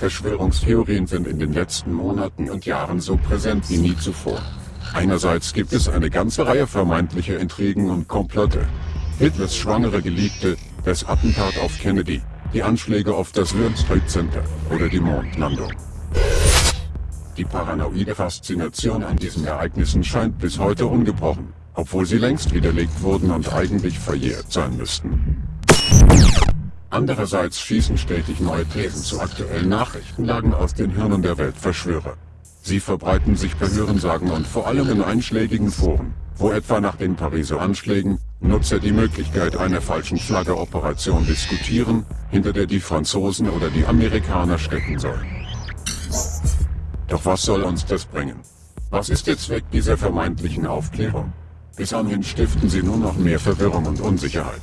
Verschwörungstheorien sind in den letzten Monaten und Jahren so präsent wie nie zuvor. Einerseits gibt es eine ganze Reihe vermeintlicher Intrigen und Komplotte. Hitlers schwangere Geliebte, das Attentat auf Kennedy, die Anschläge auf das World Trade Center oder die Mondlandung. Die paranoide Faszination an diesen Ereignissen scheint bis heute ungebrochen, obwohl sie längst widerlegt wurden und eigentlich verjährt sein müssten. Andererseits schießen stetig neue Thesen zu aktuellen Nachrichtenlagen aus den Hirnen der Weltverschwörer. Sie verbreiten sich per Hörensagen und vor allem in einschlägigen Foren, wo etwa nach den Pariser Anschlägen Nutzer die Möglichkeit einer falschen Flagge-Operation diskutieren, hinter der die Franzosen oder die Amerikaner stecken sollen. Doch was soll uns das bringen? Was ist der Zweck dieser vermeintlichen Aufklärung? Bis anhin stiften sie nur noch mehr Verwirrung und Unsicherheit.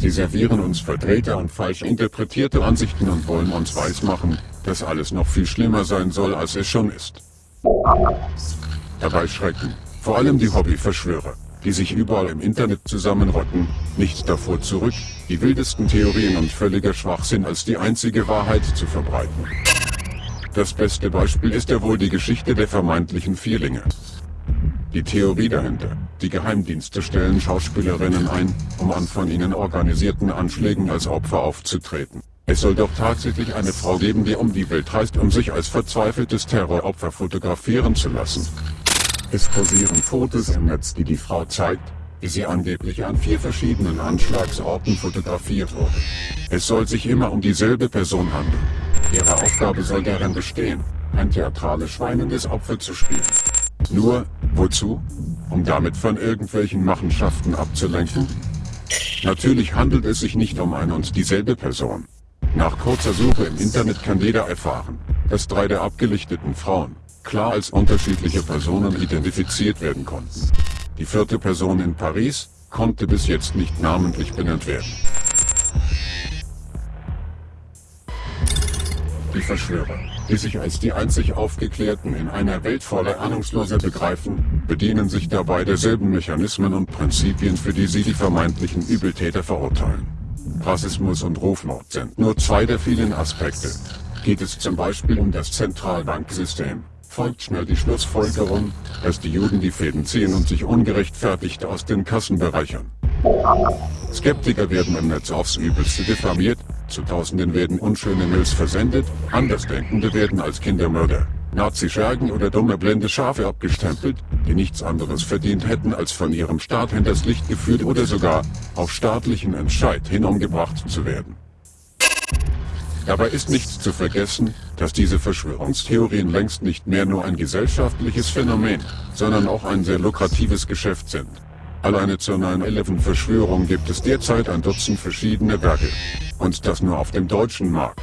Sie servieren uns verdrehte und falsch interpretierte Ansichten und wollen uns weismachen, dass alles noch viel schlimmer sein soll, als es schon ist. Dabei schrecken, vor allem die Hobbyverschwörer, die sich überall im Internet zusammenrotten, nicht davor zurück, die wildesten Theorien und völliger Schwachsinn als die einzige Wahrheit zu verbreiten. Das beste Beispiel ist ja wohl die Geschichte der vermeintlichen Vierlinge. Die Theorie dahinter. Die Geheimdienste stellen Schauspielerinnen ein, um an von ihnen organisierten Anschlägen als Opfer aufzutreten. Es soll doch tatsächlich eine Frau geben, die um die Welt reist, um sich als verzweifeltes Terroropfer fotografieren zu lassen. Es kursieren Fotos im Netz, die die Frau zeigt, wie sie angeblich an vier verschiedenen Anschlagsorten fotografiert wurde. Es soll sich immer um dieselbe Person handeln. Ihre Aufgabe soll darin bestehen, ein theatralisch weinendes Opfer zu spielen. Nur, wozu? Um damit von irgendwelchen Machenschaften abzulenken? Natürlich handelt es sich nicht um eine und dieselbe Person. Nach kurzer Suche im Internet kann jeder erfahren, dass drei der abgelichteten Frauen klar als unterschiedliche Personen identifiziert werden konnten. Die vierte Person in Paris konnte bis jetzt nicht namentlich benannt werden. Die Verschwörer, die sich als die einzig Aufgeklärten in einer Welt voller Ahnungsloser begreifen, bedienen sich dabei derselben Mechanismen und Prinzipien, für die sie die vermeintlichen Übeltäter verurteilen. Rassismus und Rufmord sind nur zwei der vielen Aspekte. Geht es zum Beispiel um das Zentralbanksystem, folgt schnell die Schlussfolgerung, dass die Juden die Fäden ziehen und sich ungerechtfertigt aus den Kassen bereichern. Skeptiker werden im Netz aufs Übelste diffamiert, zu Tausenden werden unschöne Mails versendet, Andersdenkende werden als Kindermörder, Nazi-Schergen oder dumme blinde Schafe abgestempelt, die nichts anderes verdient hätten als von ihrem Staat hinters Licht geführt oder sogar auf staatlichen Entscheid hin umgebracht zu werden. Dabei ist nicht zu vergessen, dass diese Verschwörungstheorien längst nicht mehr nur ein gesellschaftliches Phänomen, sondern auch ein sehr lukratives Geschäft sind. Alleine zur 9-11-Verschwörung gibt es derzeit ein Dutzend verschiedene Werke. Und das nur auf dem deutschen Markt.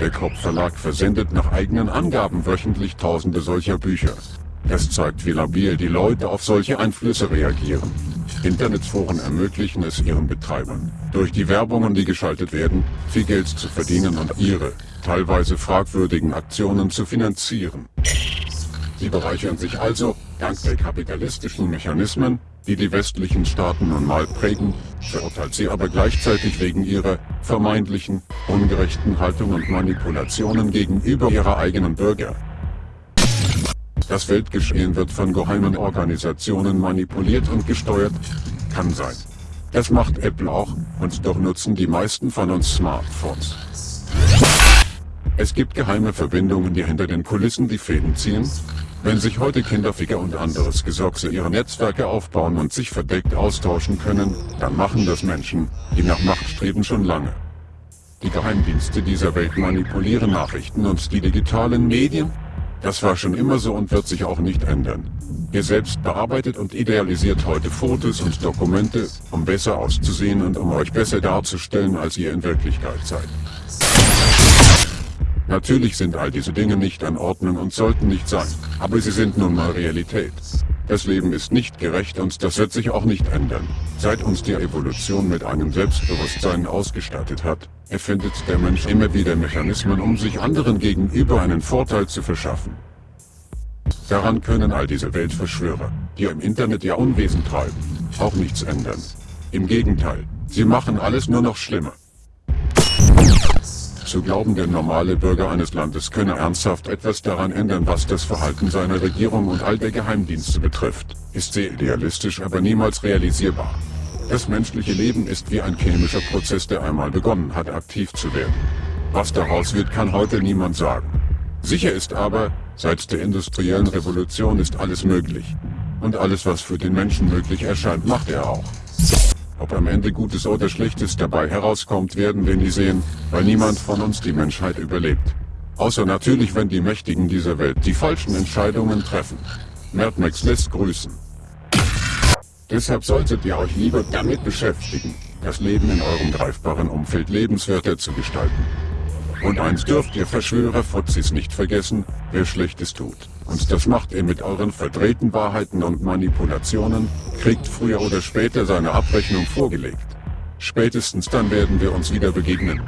Der Krupp Verlag versendet nach eigenen Angaben wöchentlich tausende solcher Bücher. Das zeigt, wie labil die Leute auf solche Einflüsse reagieren. Internetforen ermöglichen es ihren Betreibern, durch die Werbungen, die geschaltet werden, viel Geld zu verdienen und ihre, teilweise fragwürdigen Aktionen zu finanzieren. Sie bereichern sich also, dank der kapitalistischen Mechanismen, die die westlichen Staaten nun mal prägen, verurteilt sie aber gleichzeitig wegen ihrer vermeintlichen, ungerechten Haltung und Manipulationen gegenüber ihrer eigenen Bürger. Das Weltgeschehen wird von geheimen Organisationen manipuliert und gesteuert, kann sein. Das macht Apple auch, und doch nutzen die meisten von uns Smartphones. Es gibt geheime Verbindungen, die hinter den Kulissen die Fäden ziehen, wenn sich heute Kinderficker und anderes Gesorgse ihre Netzwerke aufbauen und sich verdeckt austauschen können, dann machen das Menschen, die nach Macht streben schon lange. Die Geheimdienste dieser Welt manipulieren Nachrichten und die digitalen Medien? Das war schon immer so und wird sich auch nicht ändern. Ihr selbst bearbeitet und idealisiert heute Fotos und Dokumente, um besser auszusehen und um euch besser darzustellen, als ihr in Wirklichkeit seid. Natürlich sind all diese Dinge nicht an Ordnung und sollten nicht sein, aber sie sind nun mal Realität. Das Leben ist nicht gerecht und das wird sich auch nicht ändern. Seit uns die Evolution mit einem Selbstbewusstsein ausgestattet hat, erfindet der Mensch immer wieder Mechanismen, um sich anderen gegenüber einen Vorteil zu verschaffen. Daran können all diese Weltverschwörer, die im Internet ihr Unwesen treiben, auch nichts ändern. Im Gegenteil, sie machen alles nur noch schlimmer. Zu glauben, der normale Bürger eines Landes könne ernsthaft etwas daran ändern, was das Verhalten seiner Regierung und all der Geheimdienste betrifft, ist sehr idealistisch, aber niemals realisierbar. Das menschliche Leben ist wie ein chemischer Prozess, der einmal begonnen hat, aktiv zu werden. Was daraus wird, kann heute niemand sagen. Sicher ist aber, seit der industriellen Revolution ist alles möglich. Und alles, was für den Menschen möglich erscheint, macht er auch. Ob am Ende Gutes oder Schlechtes dabei herauskommt, werden wir nie sehen, weil niemand von uns die Menschheit überlebt. Außer natürlich, wenn die Mächtigen dieser Welt die falschen Entscheidungen treffen. Mad Max lässt grüßen. Deshalb solltet ihr euch lieber damit beschäftigen, das Leben in eurem greifbaren Umfeld lebenswerter zu gestalten. Und eins dürft ihr Verschwörer-Fuzis nicht vergessen, wer Schlechtes tut. Und das macht ihr mit euren verdrehten Wahrheiten und Manipulationen, kriegt früher oder später seine Abrechnung vorgelegt. Spätestens dann werden wir uns wieder begegnen.